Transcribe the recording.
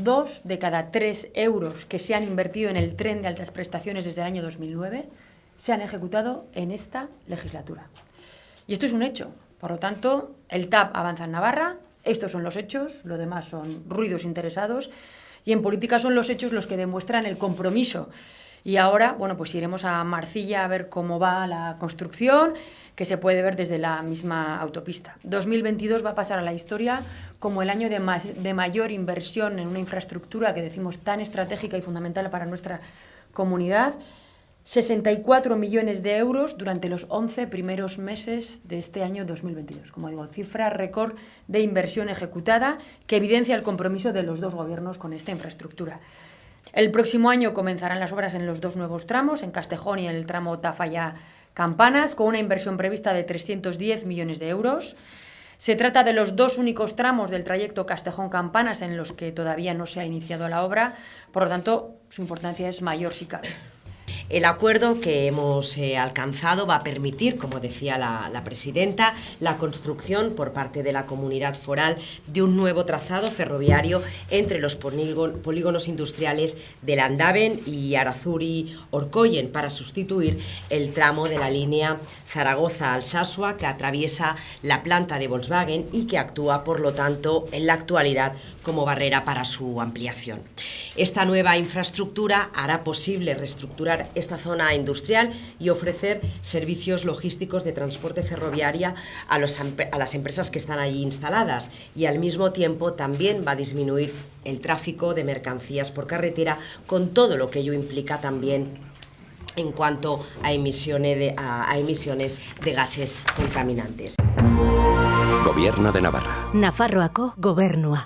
Dos de cada tres euros que se han invertido en el tren de altas prestaciones desde el año 2009 se han ejecutado en esta legislatura. Y esto es un hecho. Por lo tanto, el TAP avanza en Navarra, estos son los hechos, lo demás son ruidos interesados, y en política son los hechos los que demuestran el compromiso. Y ahora, bueno, pues iremos a Marcilla a ver cómo va la construcción, que se puede ver desde la misma autopista. 2022 va a pasar a la historia como el año de, de mayor inversión en una infraestructura que decimos tan estratégica y fundamental para nuestra comunidad. 64 millones de euros durante los 11 primeros meses de este año 2022. Como digo, cifra récord de inversión ejecutada que evidencia el compromiso de los dos gobiernos con esta infraestructura. El próximo año comenzarán las obras en los dos nuevos tramos, en Castejón y en el tramo Tafalla-Campanas, con una inversión prevista de 310 millones de euros. Se trata de los dos únicos tramos del trayecto Castejón-Campanas en los que todavía no se ha iniciado la obra, por lo tanto, su importancia es mayor si cabe. El acuerdo que hemos eh, alcanzado va a permitir, como decía la, presidenta, la construcción por parte de la comunidad foral de un nuevo trazado ferroviario entre los polígonos industriales de Landaven y Arazuri-Orcoyen para sustituir el tramo de la línea Zaragoza-Alsasua que atraviesa la planta de Volkswagen y que actúa, por lo tanto, en la actualidad como barrera para su ampliación. Esta nueva infraestructura hará posible reestructurar esta zona industrial y ofrecer servicios logísticos de transporte ferroviaria a, a las empresas que están allí instaladas y al mismo tiempo también va a disminuir el tráfico de mercancías por carretera con todo lo que ello implica también en cuanto a emisiones de, a, emisiones de gases contaminantes. Gobierno de Navarra. Nafarroako gobernua.